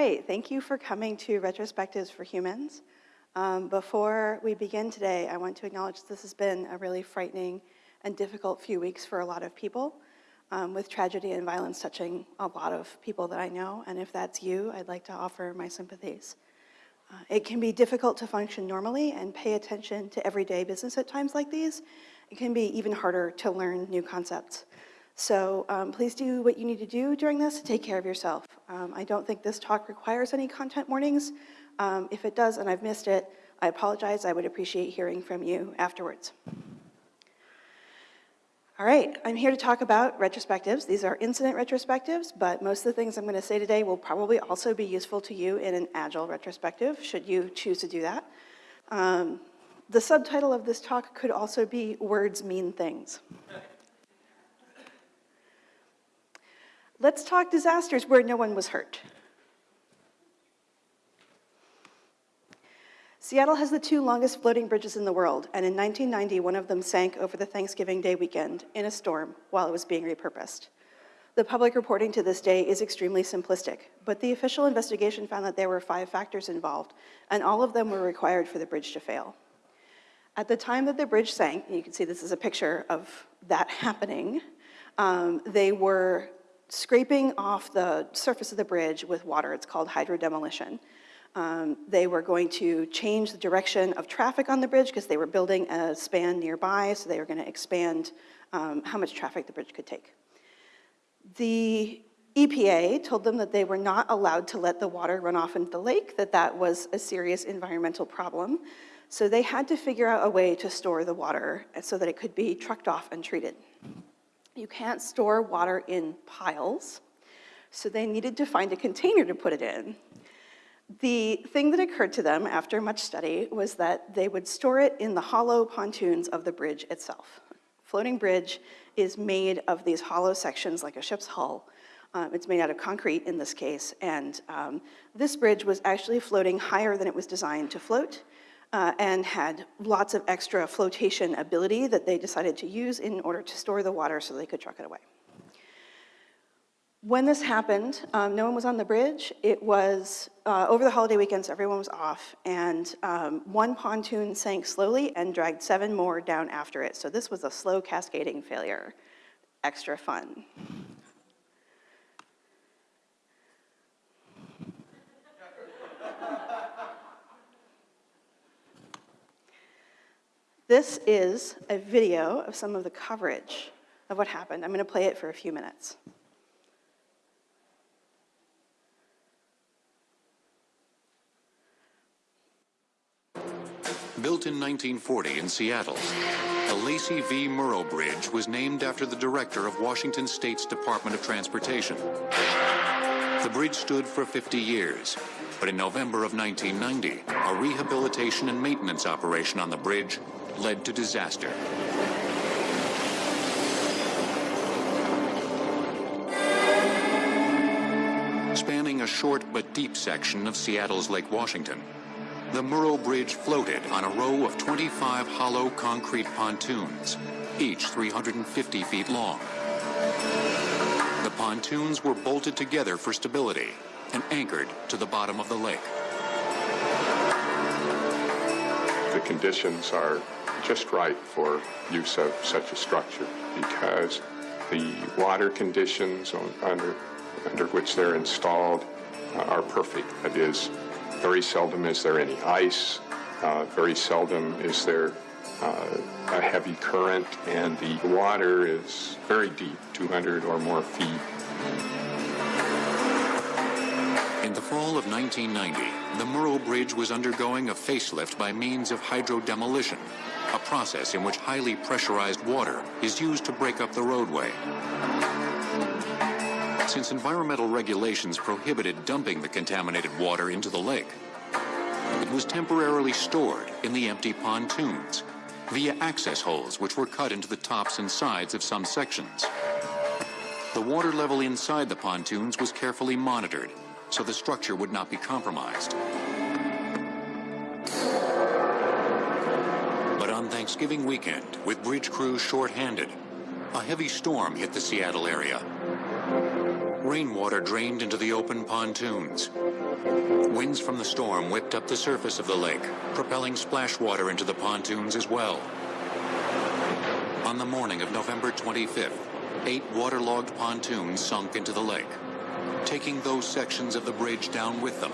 right, thank you for coming to Retrospectives for Humans. Um, before we begin today, I want to acknowledge this has been a really frightening and difficult few weeks for a lot of people, um, with tragedy and violence touching a lot of people that I know, and if that's you, I'd like to offer my sympathies. Uh, it can be difficult to function normally and pay attention to everyday business at times like these. It can be even harder to learn new concepts. So um, please do what you need to do during this to take care of yourself. Um, I don't think this talk requires any content warnings. Um, if it does and I've missed it, I apologize. I would appreciate hearing from you afterwards. All right, I'm here to talk about retrospectives. These are incident retrospectives, but most of the things I'm gonna say today will probably also be useful to you in an agile retrospective, should you choose to do that. Um, the subtitle of this talk could also be Words Mean Things. Let's talk disasters where no one was hurt. Seattle has the two longest floating bridges in the world, and in 1990, one of them sank over the Thanksgiving Day weekend in a storm while it was being repurposed. The public reporting to this day is extremely simplistic, but the official investigation found that there were five factors involved, and all of them were required for the bridge to fail. At the time that the bridge sank, you can see this is a picture of that happening, um, they were scraping off the surface of the bridge with water. It's called hydrodemolition. Um, they were going to change the direction of traffic on the bridge because they were building a span nearby, so they were going to expand um, how much traffic the bridge could take. The EPA told them that they were not allowed to let the water run off into the lake, that that was a serious environmental problem. So they had to figure out a way to store the water so that it could be trucked off and treated. You can't store water in piles, so they needed to find a container to put it in. The thing that occurred to them after much study was that they would store it in the hollow pontoons of the bridge itself. Floating bridge is made of these hollow sections like a ship's hull. Um, it's made out of concrete in this case, and um, this bridge was actually floating higher than it was designed to float uh, and had lots of extra flotation ability that they decided to use in order to store the water so they could truck it away. When this happened, um, no one was on the bridge. It was uh, over the holiday weekends, everyone was off, and um, one pontoon sank slowly and dragged seven more down after it. So this was a slow cascading failure. Extra fun. This is a video of some of the coverage of what happened. I'm going to play it for a few minutes. Built in 1940 in Seattle, the Lacey V. Murrow Bridge was named after the director of Washington State's Department of Transportation. The bridge stood for 50 years, but in November of 1990, a rehabilitation and maintenance operation on the bridge led to disaster. Spanning a short but deep section of Seattle's Lake Washington, the Murrow Bridge floated on a row of 25 hollow concrete pontoons, each 350 feet long. The pontoons were bolted together for stability and anchored to the bottom of the lake. The conditions are just right for use of such a structure because the water conditions on, under, under which they're installed uh, are perfect. That is, very seldom is there any ice, uh, very seldom is there uh, a heavy current, and the water is very deep, 200 or more feet. In the fall of 1990, the Murrow Bridge was undergoing a facelift by means of hydrodemolition, a process in which highly pressurized water is used to break up the roadway. Since environmental regulations prohibited dumping the contaminated water into the lake, it was temporarily stored in the empty pontoons via access holes which were cut into the tops and sides of some sections. The water level inside the pontoons was carefully monitored so the structure would not be compromised. But on Thanksgiving weekend, with bridge crews short-handed, a heavy storm hit the Seattle area. Rainwater drained into the open pontoons. Winds from the storm whipped up the surface of the lake, propelling splash water into the pontoons as well. On the morning of November 25th, eight waterlogged pontoons sunk into the lake, taking those sections of the bridge down with them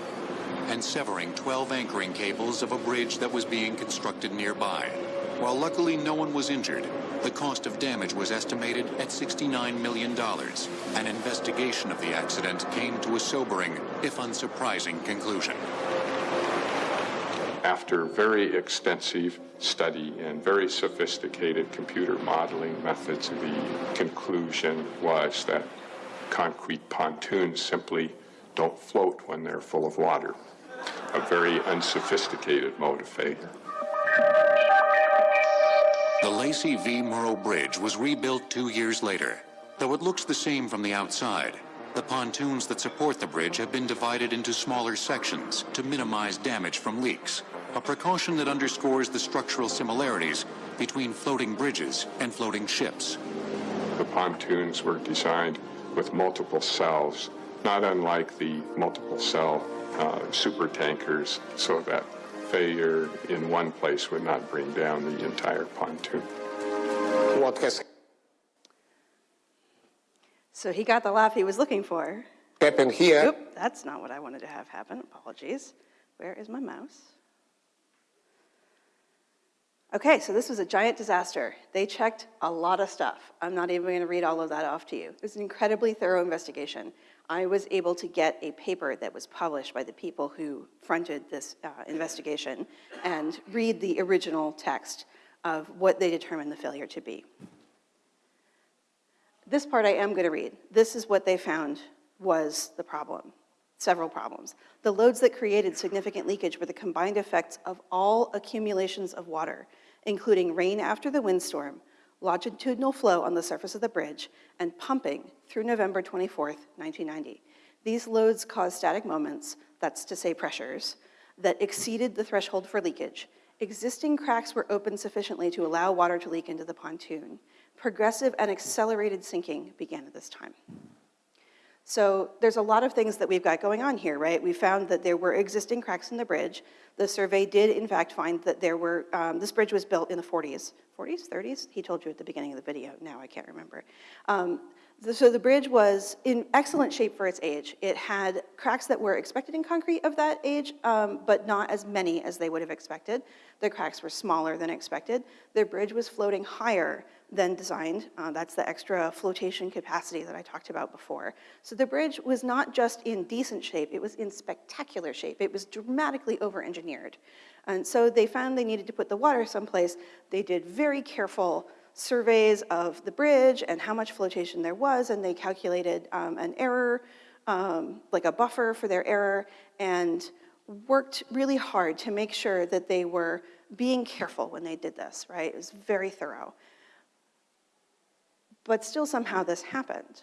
and severing 12 anchoring cables of a bridge that was being constructed nearby. While luckily no one was injured, the cost of damage was estimated at $69 million. An investigation of the accident came to a sobering, if unsurprising, conclusion. After very extensive study and very sophisticated computer modeling methods, the conclusion was that concrete pontoons simply don't float when they're full of water. A very unsophisticated mode of failure. The Lacey V. Murrow Bridge was rebuilt two years later. Though it looks the same from the outside, the pontoons that support the bridge have been divided into smaller sections to minimize damage from leaks, a precaution that underscores the structural similarities between floating bridges and floating ships. The pontoons were designed with multiple cells, not unlike the multiple cell uh, super tankers, so that failure in one place would not bring down the entire pontoon. What has So he got the laugh he was looking for. happened here Oop, that's not what I wanted to have happen. Apologies. Where is my mouse? Okay, so this was a giant disaster. They checked a lot of stuff. I'm not even going to read all of that off to you. It was an incredibly thorough investigation. I was able to get a paper that was published by the people who fronted this uh, investigation and read the original text of what they determined the failure to be. This part I am going to read. This is what they found was the problem, several problems. The loads that created significant leakage were the combined effects of all accumulations of water, including rain after the windstorm, longitudinal flow on the surface of the bridge, and pumping through November 24, 1990. These loads caused static moments, that's to say pressures, that exceeded the threshold for leakage. Existing cracks were opened sufficiently to allow water to leak into the pontoon. Progressive and accelerated sinking began at this time. So there's a lot of things that we've got going on here, right? We found that there were existing cracks in the bridge. The survey did, in fact, find that there were, um, this bridge was built in the 40s, 40s, 30s? He told you at the beginning of the video, now I can't remember. Um, the- so the bridge was in excellent shape for its age. It had cracks that were expected in concrete of that age, um, but not as many as they would have expected. The cracks were smaller than expected. The bridge was floating higher than designed. Uh, that's the extra flotation capacity that I talked about before. So the bridge was not just in decent shape, it was in spectacular shape. It was dramatically over-engineered. And so they found they needed to put the water someplace. They did very careful surveys of the bridge and how much flotation there was, and they calculated um, an error, um, like a buffer for their error, and worked really hard to make sure that they were being careful when they did this, right? It was very thorough. But still somehow this happened.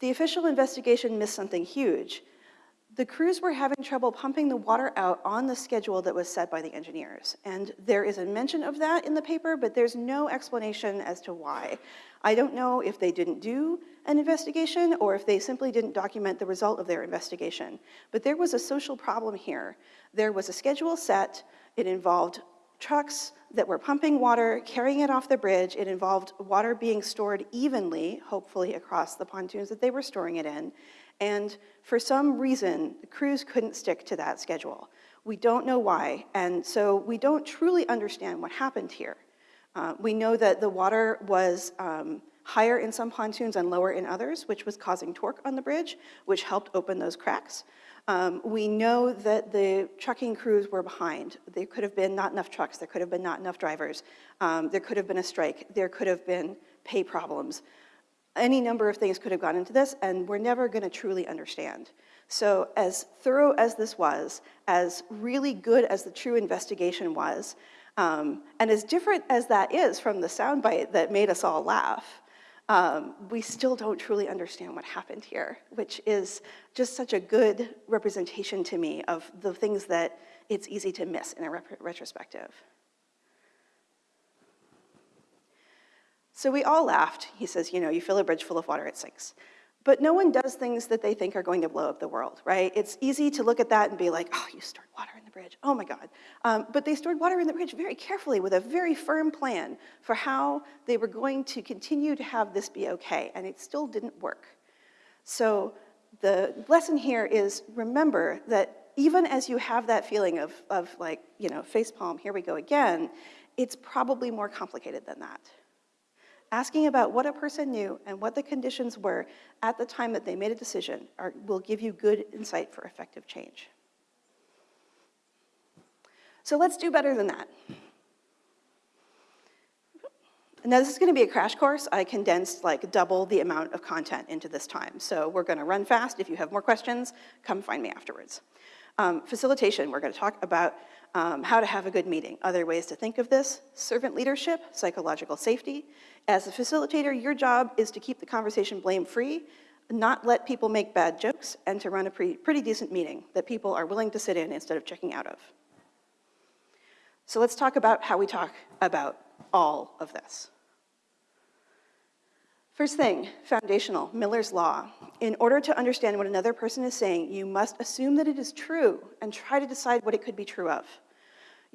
The official investigation missed something huge. The crews were having trouble pumping the water out on the schedule that was set by the engineers. And there is a mention of that in the paper, but there's no explanation as to why. I don't know if they didn't do an investigation or if they simply didn't document the result of their investigation. But there was a social problem here. There was a schedule set, it involved trucks that were pumping water, carrying it off the bridge. It involved water being stored evenly, hopefully across the pontoons that they were storing it in. And for some reason, the crews couldn't stick to that schedule. We don't know why, and so we don't truly understand what happened here. Uh, we know that the water was um, higher in some pontoons and lower in others, which was causing torque on the bridge, which helped open those cracks. Um, we know that the trucking crews were behind. There could have been not enough trucks, there could have been not enough drivers, um, there could have been a strike, there could have been pay problems. Any number of things could have gone into this, and we're never gonna truly understand. So as thorough as this was, as really good as the true investigation was, um, and as different as that is from the soundbite that made us all laugh, um, we still don't truly understand what happened here, which is just such a good representation to me of the things that it's easy to miss in a retrospective. So we all laughed. He says, you know, you fill a bridge full of water, it sinks. But no one does things that they think are going to blow up the world, right? It's easy to look at that and be like, oh, you stored water in the bridge, oh my God. Um, but they stored water in the bridge very carefully with a very firm plan for how they were going to continue to have this be okay, and it still didn't work. So the lesson here is remember that even as you have that feeling of, of like, you know, facepalm, here we go again, it's probably more complicated than that asking about what a person knew and what the conditions were at the time that they made a decision are, will give you good insight for effective change. So let's do better than that. Now this is gonna be a crash course. I condensed like double the amount of content into this time. So we're gonna run fast. If you have more questions, come find me afterwards. Um, facilitation, we're gonna talk about um, how to have a good meeting. Other ways to think of this, servant leadership, psychological safety. As a facilitator, your job is to keep the conversation blame-free, not let people make bad jokes, and to run a pretty, pretty decent meeting that people are willing to sit in instead of checking out of. So let's talk about how we talk about all of this. First thing, foundational, Miller's Law. In order to understand what another person is saying, you must assume that it is true and try to decide what it could be true of.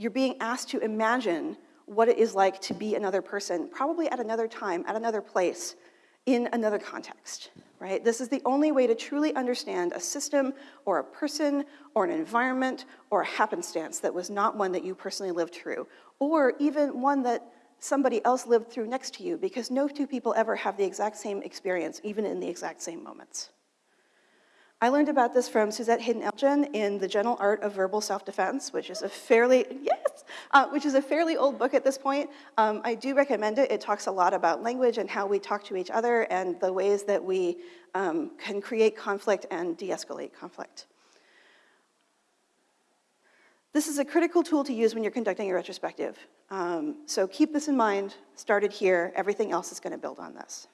You're being asked to imagine what it is like to be another person, probably at another time, at another place, in another context, right? This is the only way to truly understand a system or a person or an environment or a happenstance that was not one that you personally lived through, or even one that somebody else lived through next to you because no two people ever have the exact same experience, even in the exact same moments. I learned about this from Suzette Haden-Elgin in The Gentle Art of Verbal Self-Defense, which is a fairly, yes, uh, which is a fairly old book at this point. Um, I do recommend it. It talks a lot about language and how we talk to each other and the ways that we um, can create conflict and de-escalate conflict. This is a critical tool to use when you're conducting a retrospective. Um, so keep this in mind, started here, everything else is gonna build on this.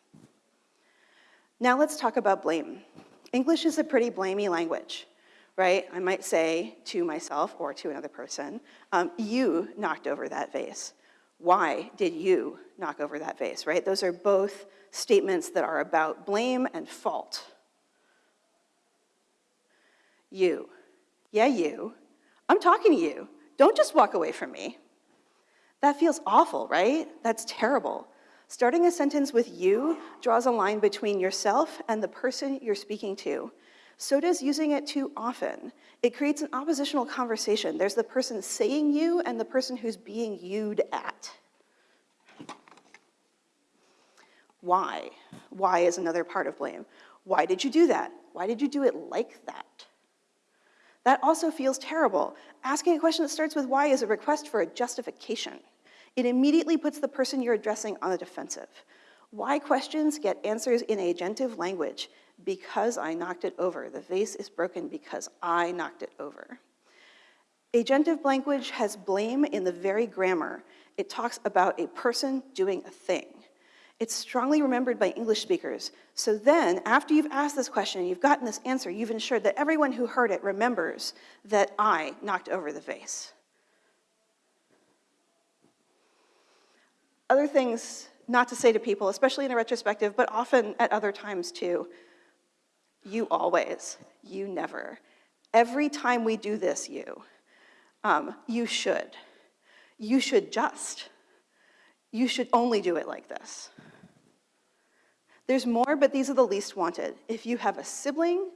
Now let's talk about blame. English is a pretty blamey language, right? I might say to myself or to another person, um, you knocked over that vase. Why did you knock over that vase, right? Those are both statements that are about blame and fault. You, yeah, you, I'm talking to you. Don't just walk away from me. That feels awful, right? That's terrible. Starting a sentence with you draws a line between yourself and the person you're speaking to. So does using it too often. It creates an oppositional conversation. There's the person saying you and the person who's being you'd at. Why? Why is another part of blame. Why did you do that? Why did you do it like that? That also feels terrible. Asking a question that starts with why is a request for a justification. It immediately puts the person you're addressing on the defensive. Why questions get answers in agentive language. Because I knocked it over. The vase is broken because I knocked it over. Agentive language has blame in the very grammar. It talks about a person doing a thing. It's strongly remembered by English speakers. So then, after you've asked this question, and you've gotten this answer, you've ensured that everyone who heard it remembers that I knocked over the vase. Other things not to say to people, especially in a retrospective, but often at other times too. You always, you never. Every time we do this, you, um, you should. You should just. You should only do it like this. There's more, but these are the least wanted. If you have a sibling,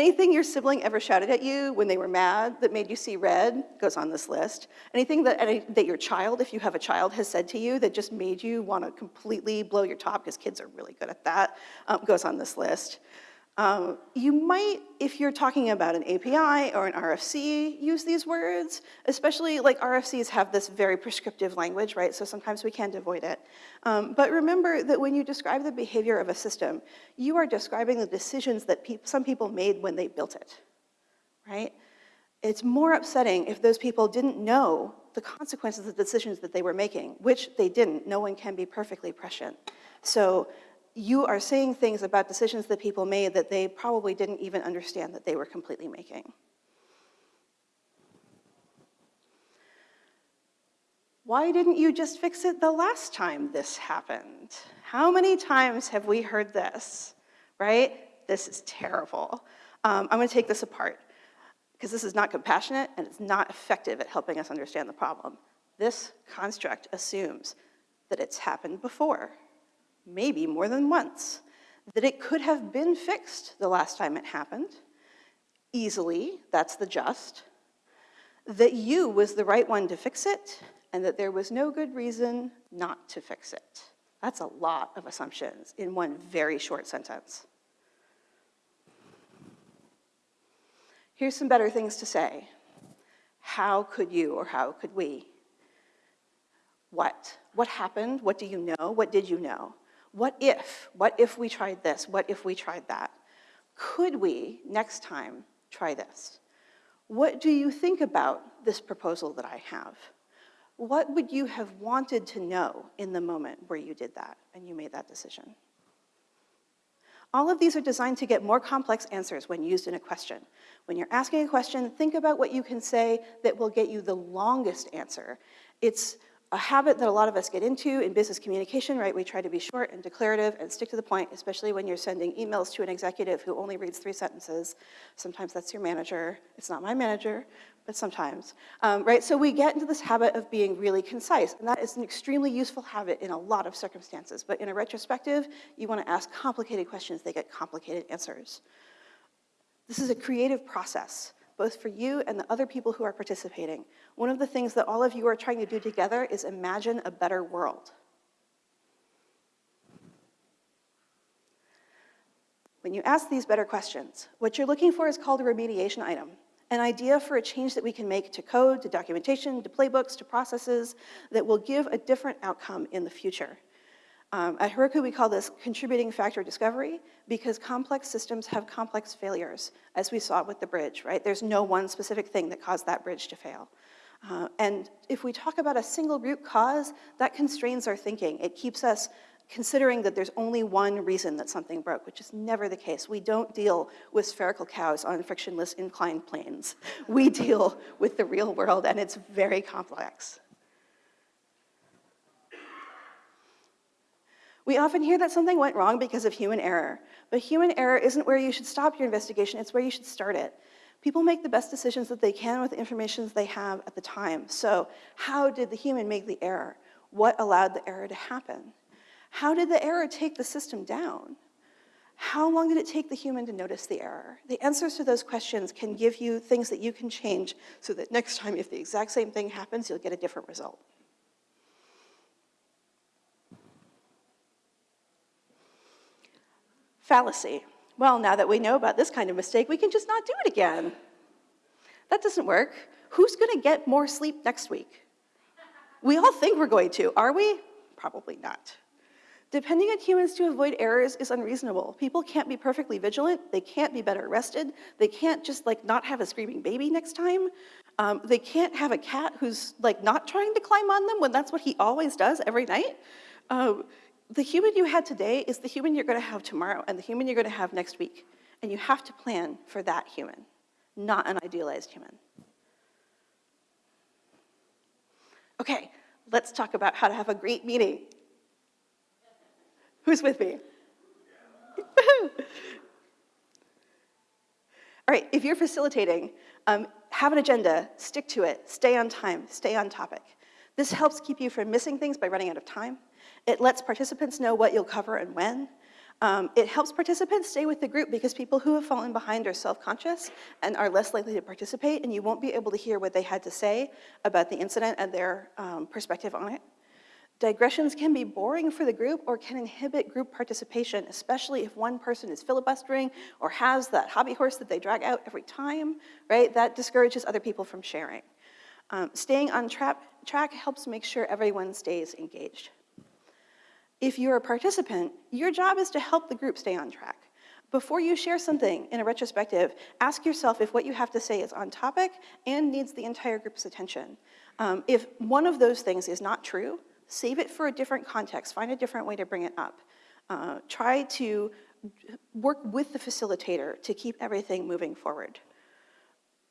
anything your sibling ever shouted at you when they were mad that made you see red goes on this list. Anything that, any, that your child, if you have a child, has said to you that just made you want to completely blow your top, because kids are really good at that, um, goes on this list. Um, you might, if you're talking about an API or an RFC, use these words, especially like RFCs have this very prescriptive language, right? So sometimes we can't avoid it. Um, but remember that when you describe the behavior of a system, you are describing the decisions that pe some people made when they built it, right? It's more upsetting if those people didn't know the consequences of the decisions that they were making, which they didn't. No one can be perfectly prescient. So you are saying things about decisions that people made that they probably didn't even understand that they were completely making. why didn't you just fix it the last time this happened? How many times have we heard this, right? This is terrible. Um, I'm gonna take this apart because this is not compassionate and it's not effective at helping us understand the problem. This construct assumes that it's happened before, maybe more than once, that it could have been fixed the last time it happened, easily, that's the just, that you was the right one to fix it, and that there was no good reason not to fix it. That's a lot of assumptions in one very short sentence. Here's some better things to say. How could you or how could we? What? What happened? What do you know? What did you know? What if? What if we tried this? What if we tried that? Could we, next time, try this? What do you think about this proposal that I have? What would you have wanted to know in the moment where you did that and you made that decision? All of these are designed to get more complex answers when used in a question. When you're asking a question, think about what you can say that will get you the longest answer. It's a habit that a lot of us get into in business communication, right? We try to be short and declarative and stick to the point, especially when you're sending emails to an executive who only reads three sentences. Sometimes that's your manager. It's not my manager, but sometimes, um, right? So we get into this habit of being really concise, and that is an extremely useful habit in a lot of circumstances. But in a retrospective, you want to ask complicated questions, they get complicated answers. This is a creative process both for you and the other people who are participating. One of the things that all of you are trying to do together is imagine a better world. When you ask these better questions, what you're looking for is called a remediation item, an idea for a change that we can make to code, to documentation, to playbooks, to processes that will give a different outcome in the future. Um, at Heroku, we call this contributing factor discovery because complex systems have complex failures, as we saw with the bridge, right? There's no one specific thing that caused that bridge to fail. Uh, and if we talk about a single root cause, that constrains our thinking. It keeps us considering that there's only one reason that something broke, which is never the case. We don't deal with spherical cows on frictionless inclined planes. We deal with the real world, and it's very complex. We often hear that something went wrong because of human error, but human error isn't where you should stop your investigation, it's where you should start it. People make the best decisions that they can with the information they have at the time. So how did the human make the error? What allowed the error to happen? How did the error take the system down? How long did it take the human to notice the error? The answers to those questions can give you things that you can change so that next time if the exact same thing happens, you'll get a different result. Fallacy. Well, now that we know about this kind of mistake, we can just not do it again. That doesn't work. Who's gonna get more sleep next week? We all think we're going to, are we? Probably not. Depending on humans to avoid errors is unreasonable. People can't be perfectly vigilant, they can't be better rested, they can't just like not have a screaming baby next time. Um, they can't have a cat who's like not trying to climb on them when that's what he always does every night. Um, the human you had today is the human you're gonna have tomorrow and the human you're gonna have next week. And you have to plan for that human, not an idealized human. Okay, let's talk about how to have a great meeting. Who's with me? All right, if you're facilitating, um, have an agenda, stick to it, stay on time, stay on topic. This helps keep you from missing things by running out of time. It lets participants know what you'll cover and when. Um, it helps participants stay with the group because people who have fallen behind are self-conscious and are less likely to participate and you won't be able to hear what they had to say about the incident and their um, perspective on it. Digressions can be boring for the group or can inhibit group participation, especially if one person is filibustering or has that hobby horse that they drag out every time, right? That discourages other people from sharing. Um, staying on tra track helps make sure everyone stays engaged. If you're a participant, your job is to help the group stay on track. Before you share something in a retrospective, ask yourself if what you have to say is on topic and needs the entire group's attention. Um, if one of those things is not true, save it for a different context, find a different way to bring it up. Uh, try to work with the facilitator to keep everything moving forward.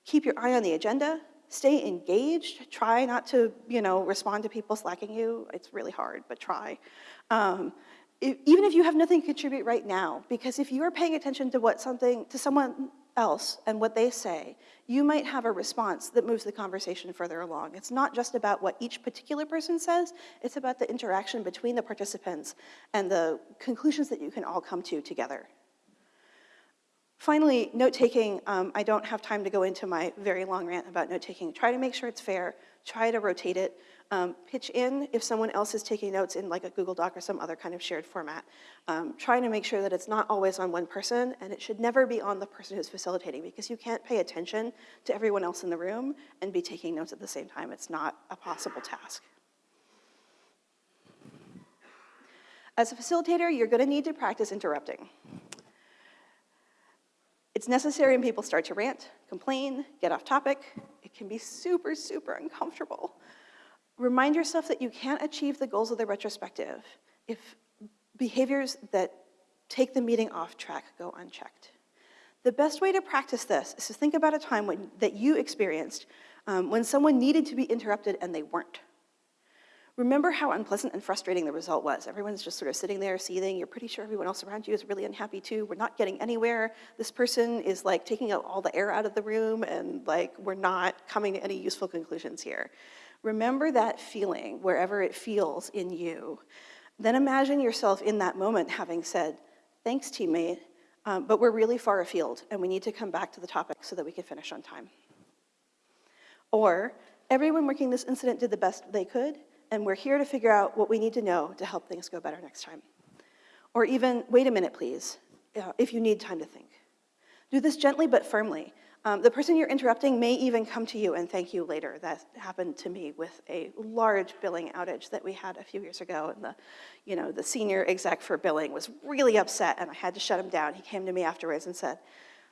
Keep your eye on the agenda, Stay engaged. Try not to, you know, respond to people slacking you. It's really hard, but try. Um, e- even if you have nothing to contribute right now, because if you are paying attention to what something, to someone else and what they say, you might have a response that moves the conversation further along. It's not just about what each particular person says, it's about the interaction between the participants and the conclusions that you can all come to together. Finally, note-taking, um, I don't have time to go into my very long rant about note-taking. Try to make sure it's fair, try to rotate it, um, pitch in if someone else is taking notes in like a Google Doc or some other kind of shared format. Um, trying to make sure that it's not always on one person and it should never be on the person who's facilitating because you can't pay attention to everyone else in the room and be taking notes at the same time. It's not a possible task. As a facilitator, you're gonna need to practice interrupting. It's necessary when people start to rant, complain, get off topic. It can be super, super uncomfortable. Remind yourself that you can't achieve the goals of the retrospective if behaviors that take the meeting off track go unchecked. The best way to practice this is to think about a time when, that you experienced um, when someone needed to be interrupted and they weren't. Remember how unpleasant and frustrating the result was. Everyone's just sort of sitting there seething. You're pretty sure everyone else around you is really unhappy too. We're not getting anywhere. This person is like taking out all the air out of the room and like we're not coming to any useful conclusions here. Remember that feeling wherever it feels in you. Then imagine yourself in that moment having said, thanks teammate, um, but we're really far afield and we need to come back to the topic so that we can finish on time. Or everyone working this incident did the best they could and we're here to figure out what we need to know to help things go better next time. Or even, wait a minute, please, uh, if you need time to think. Do this gently but firmly. Um, the person you're interrupting may even come to you and thank you later. That happened to me with a large billing outage that we had a few years ago, and the, you know, the senior exec for billing was really upset, and I had to shut him down. He came to me afterwards and said,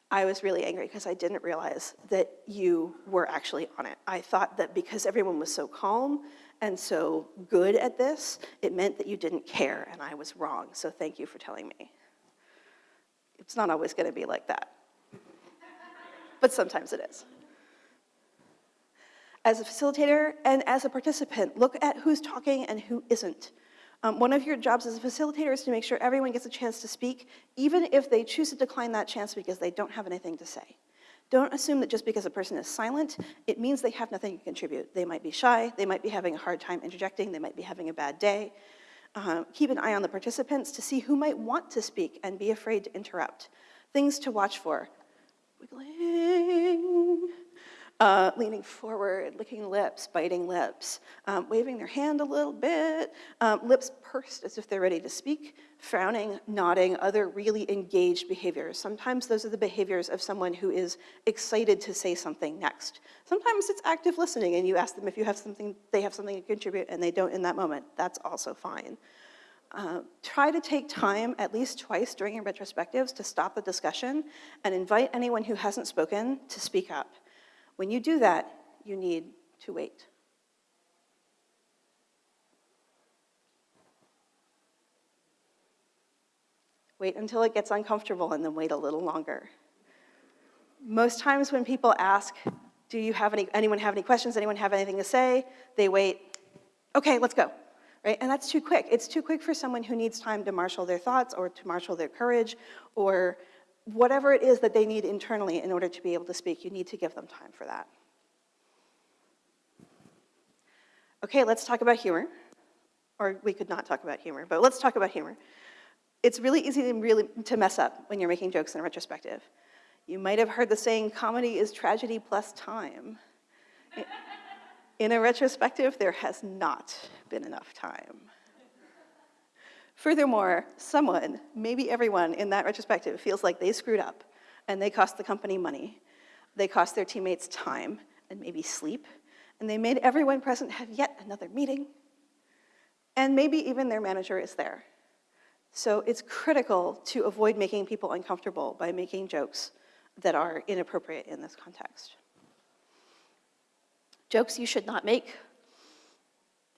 I was really angry because I didn't realize that you were actually on it. I thought that because everyone was so calm and so good at this, it meant that you didn't care, and I was wrong, so thank you for telling me. It's not always gonna be like that, but sometimes it is. As a facilitator and as a participant, look at who's talking and who isn't. Um, one of your jobs as a facilitator is to make sure everyone gets a chance to speak, even if they choose to decline that chance because they don't have anything to say. Don't assume that just because a person is silent, it means they have nothing to contribute. They might be shy, they might be having a hard time interjecting, they might be having a bad day. Uh, keep an eye on the participants to see who might want to speak and be afraid to interrupt. Things to watch for. Wiggling, uh, leaning forward, licking lips, biting lips, um, waving their hand a little bit, um, lips pursed as if they're ready to speak, frowning, nodding, other really engaged behaviors. Sometimes those are the behaviors of someone who is excited to say something next. Sometimes it's active listening and you ask them if you have something, they have something to contribute and they don't in that moment. That's also fine. Uh, try to take time at least twice during your retrospectives to stop the discussion and invite anyone who hasn't spoken to speak up. When you do that, you need to wait. Wait until it gets uncomfortable and then wait a little longer. Most times when people ask, do you have any, anyone have any questions, anyone have anything to say, they wait, okay, let's go, right? And that's too quick. It's too quick for someone who needs time to marshal their thoughts or to marshal their courage or whatever it is that they need internally in order to be able to speak, you need to give them time for that. Okay, let's talk about humor. Or we could not talk about humor, but let's talk about humor. It's really easy to, really, to mess up when you're making jokes in a retrospective. You might have heard the saying, comedy is tragedy plus time. In a retrospective, there has not been enough time. Furthermore, someone, maybe everyone in that retrospective feels like they screwed up and they cost the company money. They cost their teammates time and maybe sleep, and they made everyone present have yet another meeting. And maybe even their manager is there. So it's critical to avoid making people uncomfortable by making jokes that are inappropriate in this context. Jokes you should not make.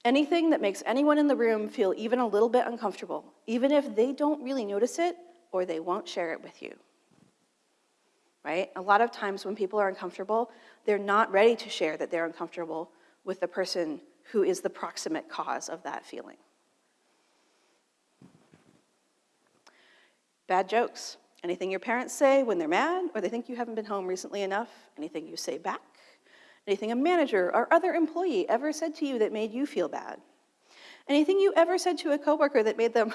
Anything that makes anyone in the room feel even a little bit uncomfortable, even if they don't really notice it or they won't share it with you. right? A lot of times when people are uncomfortable, they're not ready to share that they're uncomfortable with the person who is the proximate cause of that feeling. Bad jokes. Anything your parents say when they're mad or they think you haven't been home recently enough, anything you say back, anything a manager or other employee ever said to you that made you feel bad, anything you ever said to a coworker that made them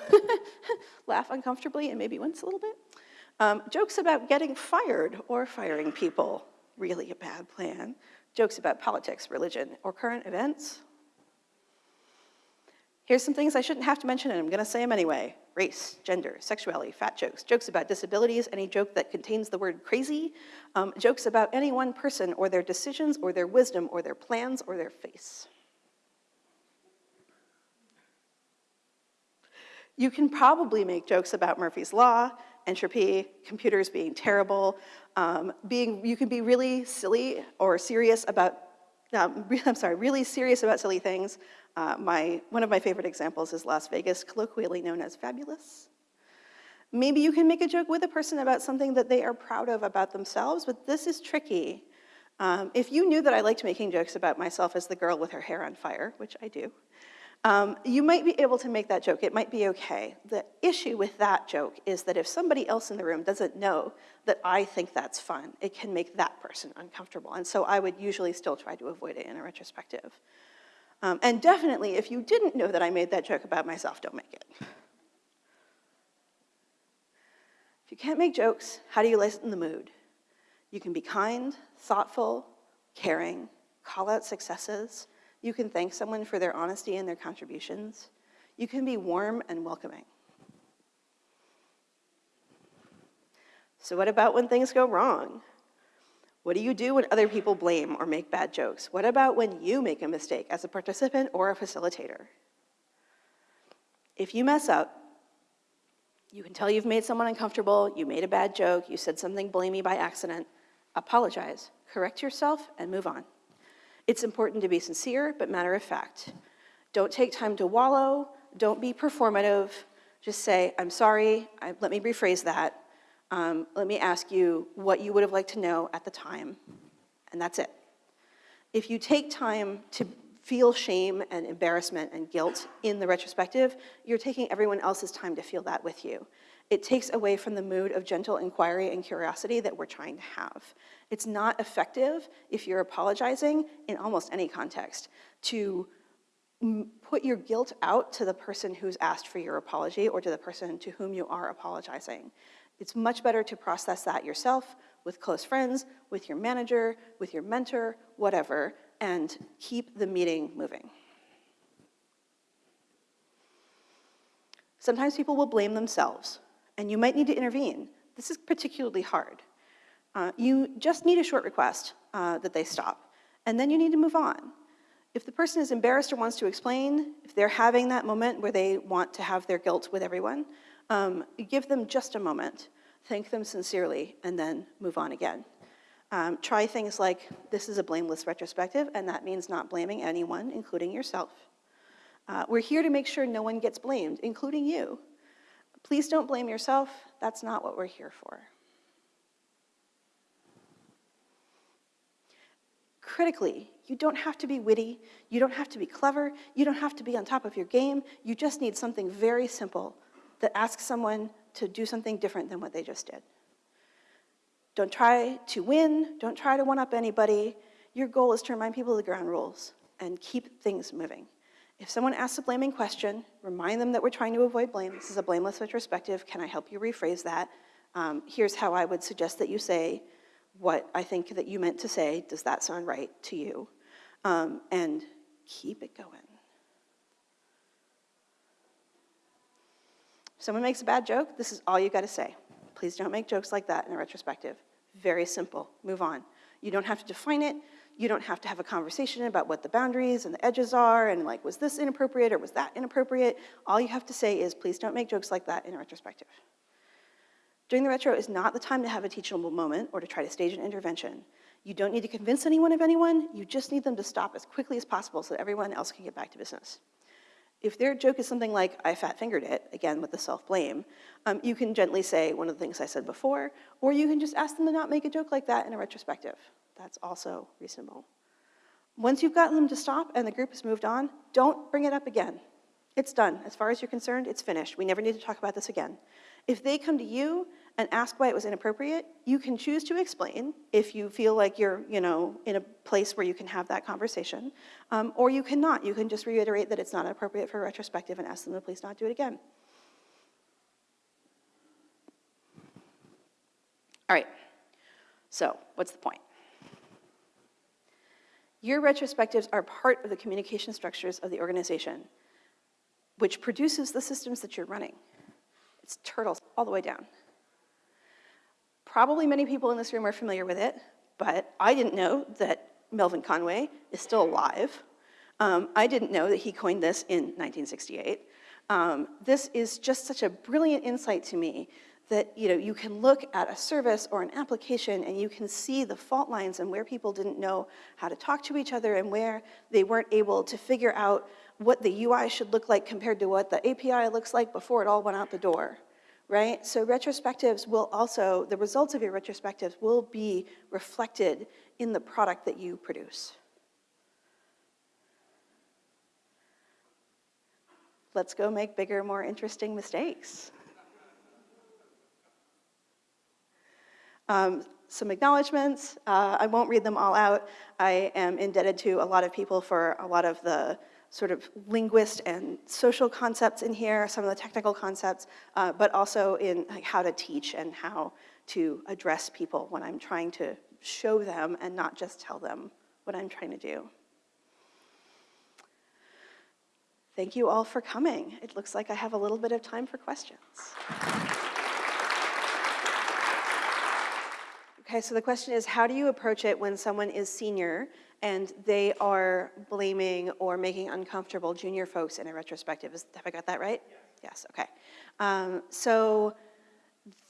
laugh uncomfortably and maybe wince a little bit, um, jokes about getting fired or firing people, really a bad plan, jokes about politics, religion, or current events. Here's some things I shouldn't have to mention, and I'm gonna say them anyway. Race, gender, sexuality, fat jokes, jokes about disabilities, any joke that contains the word crazy, um, jokes about any one person or their decisions or their wisdom or their plans or their face. You can probably make jokes about Murphy's Law, entropy, computers being terrible, um, being, you can be really silly or serious about, um, I'm sorry, really serious about silly things. Uh, my, one of my favorite examples is Las Vegas, colloquially known as fabulous. Maybe you can make a joke with a person about something that they are proud of about themselves, but this is tricky. Um, if you knew that I liked making jokes about myself as the girl with her hair on fire, which I do, um, you might be able to make that joke. It might be okay. The issue with that joke is that if somebody else in the room doesn't know that I think that's fun, it can make that person uncomfortable. And so I would usually still try to avoid it in a retrospective. Um, and definitely, if you didn't know that I made that joke about myself, don't make it. If you can't make jokes, how do you lighten the mood? You can be kind, thoughtful, caring, call out successes, you can thank someone for their honesty and their contributions. You can be warm and welcoming. So what about when things go wrong? What do you do when other people blame or make bad jokes? What about when you make a mistake as a participant or a facilitator? If you mess up, you can tell you've made someone uncomfortable, you made a bad joke, you said something blamey by accident, apologize, correct yourself, and move on. It's important to be sincere, but matter of fact. Don't take time to wallow, don't be performative, just say, I'm sorry, I, let me rephrase that. Um, let me ask you what you would have liked to know at the time, and that's it. If you take time to feel shame and embarrassment and guilt in the retrospective, you're taking everyone else's time to feel that with you. It takes away from the mood of gentle inquiry and curiosity that we're trying to have. It's not effective if you're apologizing in almost any context to put your guilt out to the person who's asked for your apology or to the person to whom you are apologizing. It's much better to process that yourself with close friends, with your manager, with your mentor, whatever, and keep the meeting moving. Sometimes people will blame themselves, and you might need to intervene. This is particularly hard. Uh, you just need a short request uh, that they stop, and then you need to move on. If the person is embarrassed or wants to explain, if they're having that moment where they want to have their guilt with everyone, um, give them just a moment, thank them sincerely, and then move on again. Um, try things like, this is a blameless retrospective, and that means not blaming anyone, including yourself. Uh, we're here to make sure no one gets blamed, including you. Please don't blame yourself, that's not what we're here for. critically, you don't have to be witty, you don't have to be clever, you don't have to be on top of your game, you just need something very simple that asks someone to do something different than what they just did. Don't try to win, don't try to one-up anybody. Your goal is to remind people of the ground rules and keep things moving. If someone asks a blaming question, remind them that we're trying to avoid blame. This is a blameless retrospective. Can I help you rephrase that? Um, here's how I would suggest that you say, what I think that you meant to say. Does that sound right to you? Um, and keep it going. Someone makes a bad joke, this is all you got to say. Please don't make jokes like that in a retrospective. Very simple. Move on. You don't have to define it. You don't have to have a conversation about what the boundaries and the edges are and like, was this inappropriate or was that inappropriate? All you have to say is, please don't make jokes like that in a retrospective. Doing the retro is not the time to have a teachable moment or to try to stage an intervention. You don't need to convince anyone of anyone, you just need them to stop as quickly as possible so that everyone else can get back to business. If their joke is something like, I fat fingered it, again with the self-blame, um, you can gently say one of the things I said before, or you can just ask them to not make a joke like that in a retrospective. That's also reasonable. Once you've gotten them to stop and the group has moved on, don't bring it up again. It's done. As far as you're concerned, it's finished. We never need to talk about this again. If they come to you and ask why it was inappropriate, you can choose to explain if you feel like you're, you know, in a place where you can have that conversation, um, or you cannot. You can just reiterate that it's not appropriate for retrospective and ask them to please not do it again. All right, so what's the point? Your retrospectives are part of the communication structures of the organization, which produces the systems that you're running. It's turtles all the way down. Probably many people in this room are familiar with it, but I didn't know that Melvin Conway is still alive. Um, I didn't know that he coined this in 1968. Um, this is just such a brilliant insight to me that you know you can look at a service or an application and you can see the fault lines and where people didn't know how to talk to each other and where they weren't able to figure out what the UI should look like compared to what the API looks like before it all went out the door, right? So retrospectives will also, the results of your retrospectives will be reflected in the product that you produce. Let's go make bigger, more interesting mistakes. Um, some acknowledgements. Uh, I won't read them all out. I am indebted to a lot of people for a lot of the sort of linguist and social concepts in here, some of the technical concepts, uh, but also in like, how to teach and how to address people when I'm trying to show them and not just tell them what I'm trying to do. Thank you all for coming. It looks like I have a little bit of time for questions. Okay, so the question is, how do you approach it when someone is senior and they are blaming or making uncomfortable junior folks in a retrospective? Is, have I got that right? Yes, yes okay. Um, so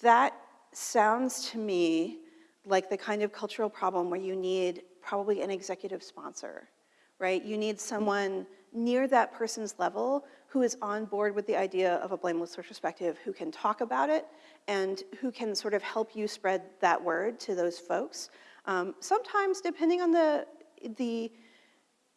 that sounds to me like the kind of cultural problem where you need probably an executive sponsor, right? You need someone near that person's level who is on board with the idea of a blameless retrospective, who can talk about it and who can sort of help you spread that word to those folks. Um, sometimes, depending on the, the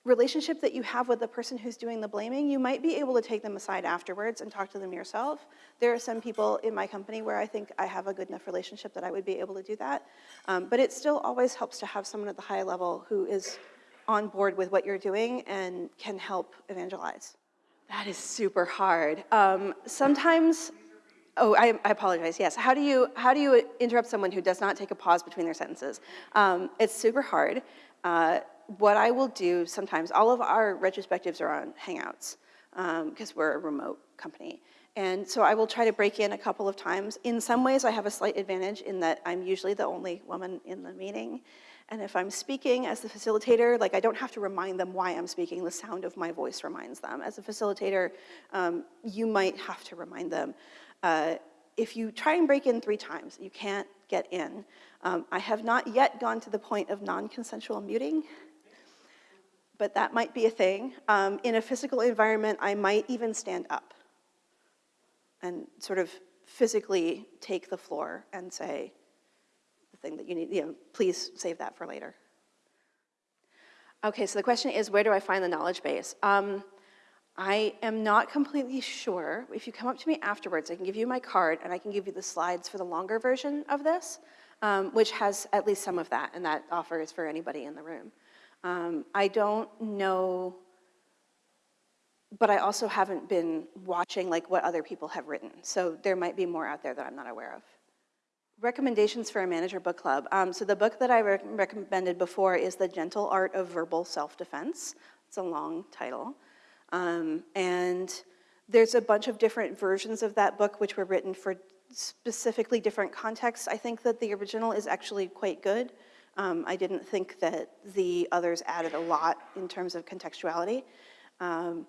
relationship that you have with the person who's doing the blaming, you might be able to take them aside afterwards and talk to them yourself. There are some people in my company where I think I have a good enough relationship that I would be able to do that. Um, but it still always helps to have someone at the high level who is on board with what you're doing and can help evangelize. That is super hard. Um, sometimes, oh, I, I, apologize, yes. How do, you, how do you interrupt someone who does not take a pause between their sentences? Um, it's super hard. Uh, what I will do sometimes, all of our retrospectives are on Hangouts because um, we're a remote company. And so I will try to break in a couple of times. In some ways, I have a slight advantage in that I'm usually the only woman in the meeting. And if I'm speaking as the facilitator, like I don't have to remind them why I'm speaking, the sound of my voice reminds them. As a facilitator, um, you might have to remind them. Uh, if you try and break in three times, you can't get in. Um, I have not yet gone to the point of non-consensual muting, but that might be a thing. Um, in a physical environment, I might even stand up and sort of physically take the floor and say, the thing that you need, you know, please save that for later. Okay, so the question is, where do I find the knowledge base? Um, I am not completely sure. If you come up to me afterwards, I can give you my card and I can give you the slides for the longer version of this, um, which has at least some of that, and that offer is for anybody in the room. Um, I don't know, but I also haven't been watching like what other people have written, so there might be more out there that I'm not aware of. Recommendations for a manager book club. Um, so the book that I re recommended before is The Gentle Art of Verbal Self-Defense. It's a long title. Um, and there's a bunch of different versions of that book which were written for specifically different contexts. I think that the original is actually quite good. Um, I didn't think that the others added a lot in terms of contextuality. Um,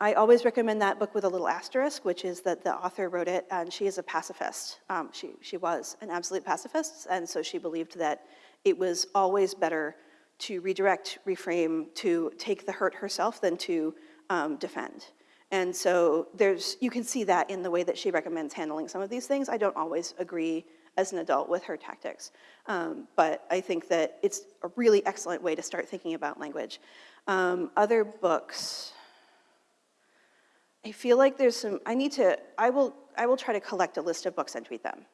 I always recommend that book with a little asterisk, which is that the author wrote it and she is a pacifist. Um, she, she was an absolute pacifist, and so she believed that it was always better to redirect, reframe, to take the hurt herself than to um, defend. And so there's, you can see that in the way that she recommends handling some of these things. I don't always agree as an adult with her tactics. Um, But I think that it's a really excellent way to start thinking about language. Um, Other books, I feel like there's some, I need to, I will, I will try to collect a list of books and tweet them.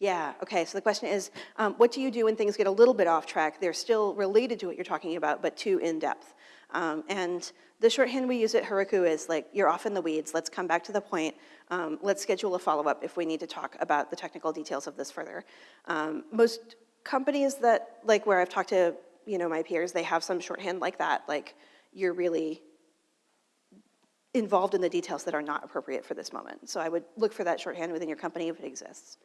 Yeah, okay, so the question is, um, what do you do when things get a little bit off track? They're still related to what you're talking about, but too in-depth. Um, and the shorthand we use at Heroku is like, you're off in the weeds, let's come back to the point, um, let's schedule a follow-up if we need to talk about the technical details of this further. Um, most companies that, like where I've talked to, you know, my peers, they have some shorthand like that, like you're really involved in the details that are not appropriate for this moment. So I would look for that shorthand within your company if it exists.